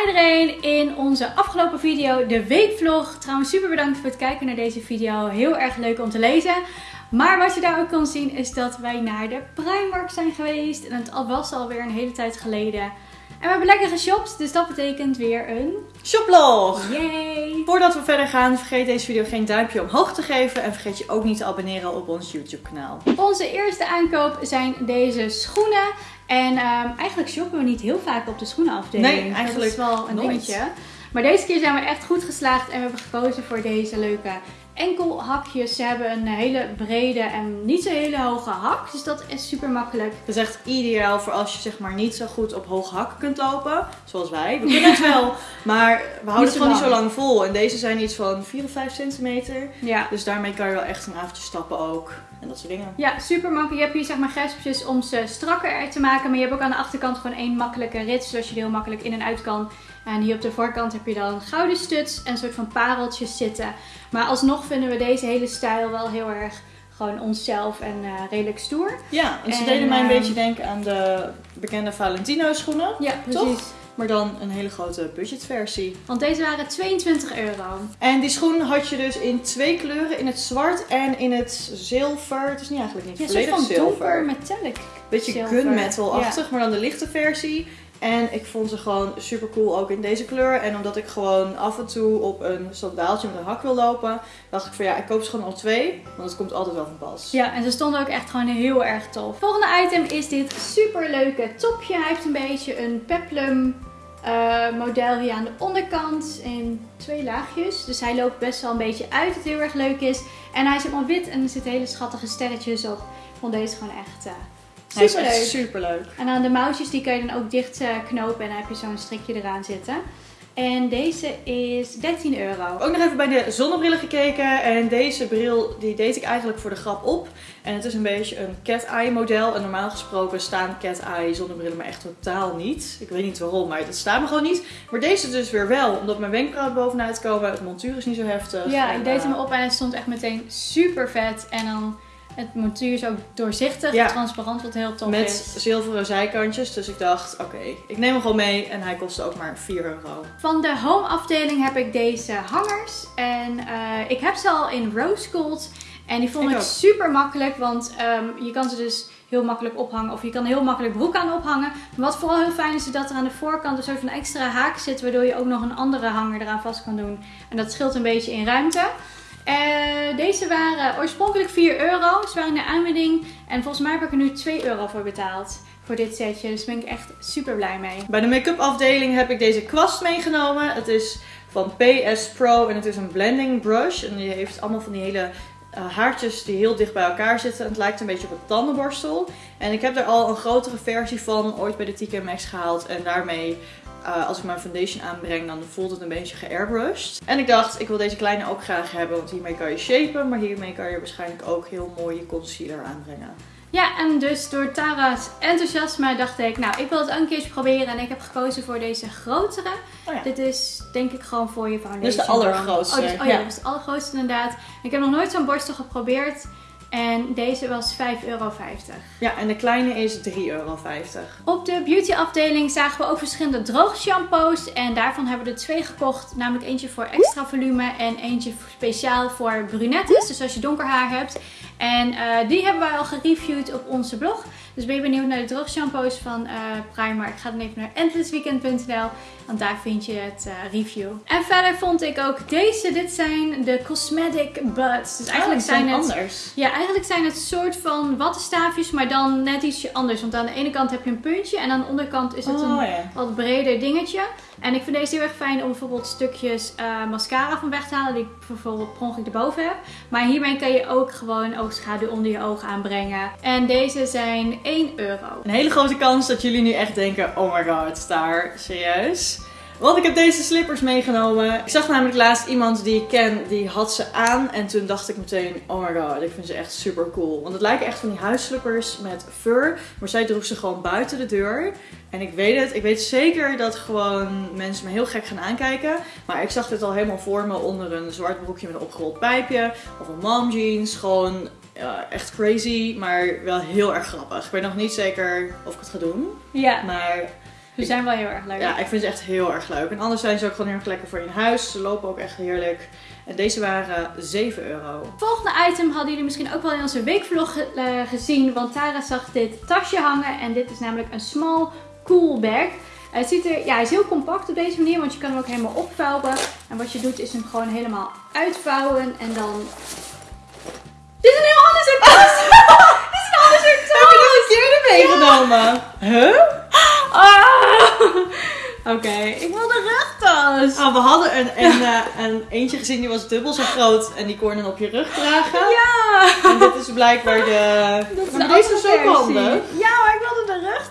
Iedereen, in onze afgelopen video, de weekvlog. Trouwens super bedankt voor het kijken naar deze video. Heel erg leuk om te lezen. Maar wat je daar ook kan zien is dat wij naar de Primark zijn geweest. En het was alweer een hele tijd geleden. En we hebben lekker geshopt, dus dat betekent weer een shoplog! Yay! Voordat we verder gaan, vergeet deze video geen duimpje omhoog te geven. En vergeet je ook niet te abonneren op ons YouTube kanaal. Onze eerste aankoop zijn deze schoenen. En um, eigenlijk shoppen we niet heel vaak op de schoenenafdeling. Nee, eigenlijk Dat is wel een nooit. dingetje. Maar deze keer zijn we echt goed geslaagd en we hebben gekozen voor deze leuke enkelhakjes. Ze hebben een hele brede en niet zo hele hoge hak. Dus dat is super makkelijk. Het is echt ideaal voor als je zeg maar niet zo goed op hoge hakken kunt lopen. Zoals wij. We kunnen het wel. Maar we houden het gewoon niet zo lang. lang vol. En deze zijn iets van 4 of 5 centimeter. Ja. Dus daarmee kan je wel echt een avondje stappen ook. En dat soort dingen. Ja, super makkelijk. Je hebt hier zeg maar gespjes om ze strakker te maken. Maar je hebt ook aan de achterkant gewoon één makkelijke rit. Zodat je er heel makkelijk in en uit kan. En hier op de voorkant heb je dan gouden studs en een soort van pareltjes zitten. Maar alsnog vinden we deze hele stijl wel heel erg gewoon onszelf en eh, redelijk stoer. Ja, en ze En, deden mij een ehm, beetje denken aan de bekende Valentino schoenen. Ja, Toch? Maar dan een hele grote budgetversie. Want deze waren 22 euro. En die schoen had je dus in twee kleuren. In het zwart en in het zilver. Het is niet eigenlijk niet Ja, een volledig soort van zilver. donker metallic. Beetje zilver. gunmetal-achtig, maar dan de lichte versie. En ik vond ze gewoon super cool ook in deze kleur. En omdat ik gewoon af en toe op een sandaaltje met een hak wil lopen, dacht ik van ja, ik koop ze gewoon al twee. Want het komt altijd wel van pas. Ja, en ze stonden ook echt gewoon heel erg tof. Volgende item is dit super leuke topje. Hij heeft een beetje een peplum eh, model hier aan de onderkant in twee laagjes. Dus hij loopt best wel een beetje uit, wat heel erg leuk is. En hij is helemaal wit en er zitten hele schattige sterretjes op. Ik vond deze gewoon echt Hij is super echt leuk. En aan de mouwtjes die kan je dan ook dicht eh, knopen en dan heb je zo'n strikje eraan zitten. En deze is 13 euro. Ook nog even bij de zonnebrillen gekeken. En deze bril die deed ik eigenlijk voor de grap op. En het is een beetje een cat-eye model. En normaal gesproken staan cat-eye zonnebrillen maar echt totaal niet. Ik weet niet waarom, maar dat staat me gewoon niet. Maar deze dus weer wel. Omdat mijn wenkbrauwen bovenuit komen. Het montuur is niet zo heftig. Ja, En, ik deed eh, hem op en het stond echt meteen super vet. En dan het montuur is ook doorzichtig, Ja. transparant, wat heel tof Met is. zilveren zijkantjes. Dus ik dacht, oké, ik neem hem gewoon mee. En hij kostte ook maar 4 euro. Van de home afdeling heb ik deze hangers. En eh, ik heb ze al in rose gold. En die vond Ik super makkelijk, want ehm, je kan ze dus heel makkelijk ophangen. Of je kan heel makkelijk broek aan ophangen. Maar wat vooral heel fijn is, is dat er aan de voorkant een soort van extra haak zit. Waardoor je ook nog een andere hanger eraan vast kan doen. En dat scheelt een beetje in ruimte. Eh, deze waren oorspronkelijk 4 euro. Ze waren in de aanbieding. En volgens mij heb ik er nu 2 euro voor betaald. Voor dit setje. Dus daar ben ik echt super blij mee. Bij de make-up afdeling heb ik deze kwast meegenomen. Het is van PS Pro en het is een blending brush. En die heeft allemaal van die hele eh, haartjes die heel dicht bij elkaar zitten. En het lijkt een beetje op een tandenborstel. En ik heb er al een grotere versie van ooit bij de TK Maxx gehaald. En daarmee, eh, als ik mijn foundation aanbreng, dan voelt het een beetje geairbrushed. En ik dacht, ik wil deze kleine ook graag hebben. Want hiermee kan je shapen. Maar hiermee kan je waarschijnlijk ook heel mooi je concealer aanbrengen. Ja, en dus door Tara's enthousiasme dacht ik, nou, ik wil het ook een keertje proberen. En ik heb gekozen voor deze grotere. Oh ja. Dit is denk ik gewoon voor je foundation. Dit is de allergrootste, Oh, dus- oh ja, ja. dat is de allergrootste inderdaad. Ik heb nog nooit zo'n borstel geprobeerd. En deze was 5,50 euro. Ja, en de kleine is 3,50 euro. Op de beauty afdeling zagen we ook verschillende droge shampoos. En daarvan hebben we er twee gekocht. Namelijk eentje voor extra volume en eentje speciaal voor brunettes. Dus als je donker haar hebt. En eh, die hebben wij al gereviewd op onze blog. Dus ben je benieuwd naar de droge shampoos van eh Primark? Ga dan even naar endlessweekend.nl. Want daar vind je het eh, review. En verder vond ik ook deze. Dit zijn de Cosmetic Buds. Dus eigenlijk Oh, zijn het... anders. Ja, eigenlijk zijn het soort van wattenstaafjes, maar dan net ietsje anders. Want aan de ene kant heb je een puntje en aan de onderkant is het een Oh ja. wat breder dingetje. En ik vind deze heel erg fijn om bijvoorbeeld stukjes mascara van weg te halen die ik bijvoorbeeld per ongeluk erboven heb. Maar hiermee kan je ook gewoon oogschaduw onder je ogen aanbrengen. En deze zijn 1 euro. Een hele grote kans dat jullie nu echt denken: oh my god, daar, serieus. Want ik heb deze slippers meegenomen. Ik zag namelijk laatst iemand die ik ken, die had ze aan. En toen dacht ik meteen, oh my god, ik vind ze echt super cool. Want het lijken echt van die huisslippers met fur. Maar zij droeg ze gewoon buiten de deur. En ik weet het, ik weet zeker dat gewoon mensen me heel gek gaan aankijken. Maar ik zag dit al helemaal voor me onder een zwart broekje met een opgerold pijpje. Of een mom jeans. Gewoon ja, echt crazy, maar wel heel erg grappig. Ik weet nog niet zeker of ik het ga doen. Ja. Maar Ze zijn wel heel erg leuk. Ja, ik vind ze echt heel erg leuk. En anders zijn ze ook gewoon heel erg lekker voor in huis. Ze lopen ook echt heerlijk. En deze waren 7 euro. Volgende item hadden jullie misschien ook wel in onze weekvlog eh, gezien. Want Tara zag dit tasje hangen. En dit is namelijk een small cool bag. Het ziet er, ja, hij is heel compact op deze manier, want je kan hem ook helemaal opvouwen. En wat je doet is hem gewoon helemaal uitvouwen en dan... Dit is een heel ander soort tas! Dit is een ander soort tas! Heb je dat een keer meegenomen? Huh? Oké, ik wil de rugtas! Ah, we hadden een, een, eh, een eentje gezien die was dubbel zo groot. En die kon je dan op je rug dragen. Ja! En dit is blijkbaar de... Dat is Maar de deze is ook handig. Ja,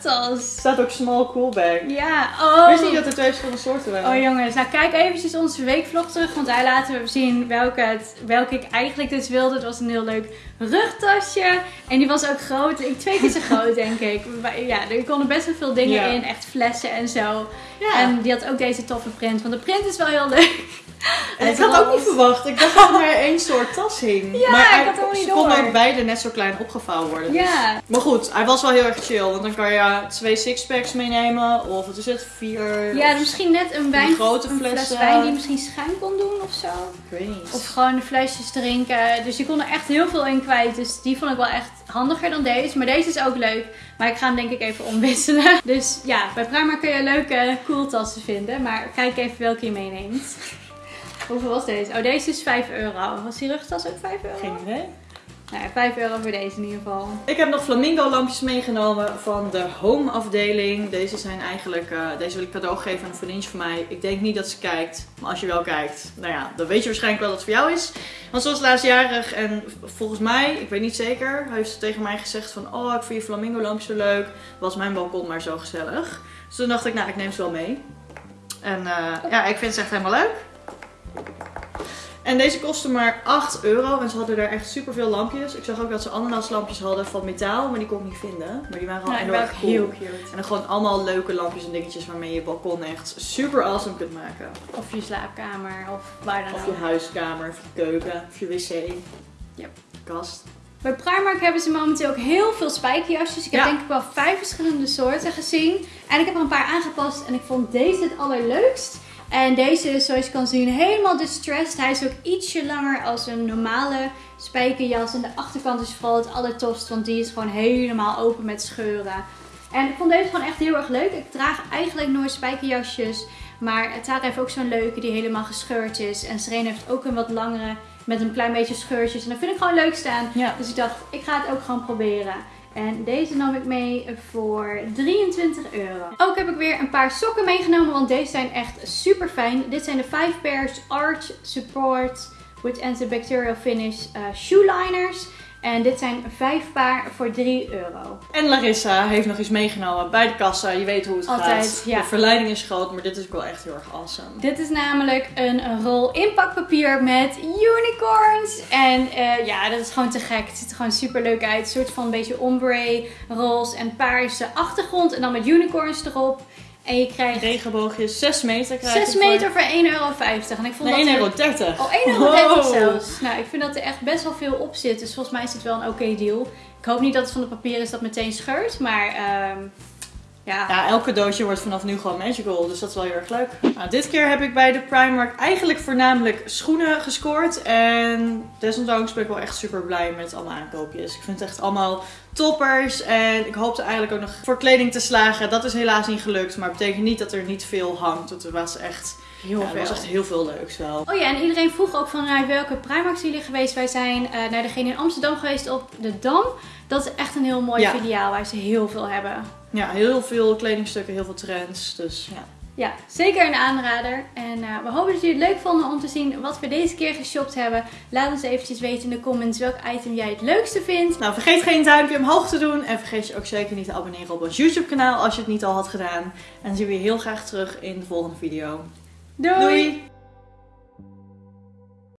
Er staat ook small cool bag. Ja, oh. Wist niet dat er twee verschillende soorten waren. Oh jongens, nou kijk eventjes onze weekvlog terug, want daar laten we zien welke, het, welke ik eigenlijk dus wilde. Het was een heel leuk rugtasje en die was ook groot, ik, twee keer zo groot denk ik. Maar Ja, er konden best wel veel dingen Ja. in, echt flessen en zo. ja. En die had ook deze toffe print, want de print is wel heel leuk. En ik had ook niet verwacht. Ik dacht dat er maar één soort tas hing. Ja, maar ik hij- ze konden ook beide net zo klein opgevouwen worden. dus- Ja, Maar goed, hij was wel heel erg chill. Want dan kan je twee sixpacks meenemen. Of wat is het? Vier. ja misschien net een wijn, grote een fles wijn die je misschien schuim kon doen of zo. Ik weet niet. Of gewoon de flesjes drinken. Dus je kon er echt heel veel in kwijt. Dus die vond ik wel echt handiger dan deze. Maar deze is ook leuk. Maar ik ga hem denk ik even omwisselen. Dus ja, bij Primark kun je leuke koeltassen vinden. Maar kijk even welke je meeneemt. Hoeveel was deze? Oh, deze is 5 euro. Was die rugtas ook 5 euro? Geen idee. Nou ja, 5 euro voor deze in ieder geval. Ik heb nog flamingo lampjes meegenomen van de home afdeling. Deze zijn eigenlijk, eh, deze wil ik cadeau geven aan een vriendje van mij. Ik denk niet dat ze kijkt, maar als je wel kijkt, nou ja, dan weet je waarschijnlijk wel dat het voor jou is. Want ze was laatstjarig en volgens mij, ik weet niet zeker, heeft ze tegen mij gezegd van, oh ik vind je flamingo lampjes zo leuk. Was mijn balkon maar zo gezellig. Dus toen dacht ik, nou ik neem ze wel mee. En eh, ja, ik vind ze echt helemaal leuk. En deze kostte maar 8 euro en ze hadden daar echt super veel lampjes. Ik zag ook dat ze ananaslampjes hadden van metaal, maar die kon ik niet vinden. Maar die waren waren erg ook cool. heel cute. En dan gewoon allemaal leuke lampjes en dingetjes waarmee je je balkon echt super awesome kunt maken. Of je slaapkamer of waar dan Of ook. je huiskamer, of je keuken, of je wc. Yep. Kast. Bij Primark hebben ze momenteel ook heel veel spijkerjasjes. Ik heb Ja. denk ik wel vijf verschillende soorten gezien. En ik heb er een paar aangepast en ik vond deze het allerleukst. En deze is zoals je kan zien helemaal distressed. Hij is ook ietsje langer als een normale spijkerjas. En de achterkant is vooral het allertofst, want die is gewoon helemaal open met scheuren. En ik vond deze gewoon echt heel erg leuk. Ik draag eigenlijk nooit spijkerjasjes. Maar Tara heeft ook zo'n leuke die helemaal gescheurd is. En Serena heeft ook een wat langere met een klein beetje scheurtjes. En dat vind ik gewoon leuk staan. Ja. Dus ik dacht, ik ga het ook gewoon proberen. En deze nam ik mee voor 23 euro. Ook heb ik weer een paar sokken meegenomen, want deze zijn echt super fijn. Dit zijn de 5 pairs Arch Support with Antibacterial Finish uh, Shoe Liners. En dit zijn 5 paar voor 3 euro. En Larissa heeft nog iets meegenomen bij de kassa. Je weet hoe het Altijd, gaat. ja. De verleiding is groot, maar dit is ook wel echt heel erg awesome. Dit is namelijk een rol inpakpapier met unicorns. En eh, ja, dat is gewoon te gek. Het ziet er gewoon super leuk uit. Een soort van een beetje ombre, roze en paarse achtergrond. En dan met unicorns erop. En je krijgt Regenboogjes, 6 meter krijg je 6 voor- meter voor 1,50 euro. En ik vond Nee, dat 1,30 er- euro. Oh, 1,30 euro Wow. zelfs. Nou, ik vind dat er echt best wel veel op zit. Dus volgens mij is het wel een oké deal. Ik hoop niet dat het van het papier is dat meteen scheurt. Maar ehm, ja. Ja, elk cadeautje wordt vanaf nu gewoon magical, dus dat is wel heel erg leuk. Nou, dit keer heb ik bij de Primark eigenlijk voornamelijk schoenen gescoord. En desondanks ben ik wel echt super blij met alle aankoopjes. Ik vind het echt allemaal toppers. En ik hoopte eigenlijk ook nog voor kleding te slagen. Dat is helaas niet gelukt, maar het betekent niet dat er niet veel hangt. Er was echt, heel ja, er was echt heel veel leuks wel. Oh ja, en iedereen vroeg ook van naar welke Primark zijn jullie geweest. Wij zijn eh, naar degene in Amsterdam geweest op de Dam. Dat is echt een heel mooi Ja. filiaal waar ze heel veel hebben. Ja, heel veel kledingstukken, heel veel trends. Dus ja. Ja, zeker een aanrader. En eh, we hopen dat jullie het leuk vonden om te zien wat we deze keer geshopt hebben. Laat ons eventjes weten in de comments welk item jij het leukste vindt. Nou, vergeet geen duimpje omhoog te doen. En vergeet je ook zeker niet te abonneren op ons YouTube kanaal als je het niet al had gedaan. En dan zien we je heel graag terug in de volgende video. Doei! Doei.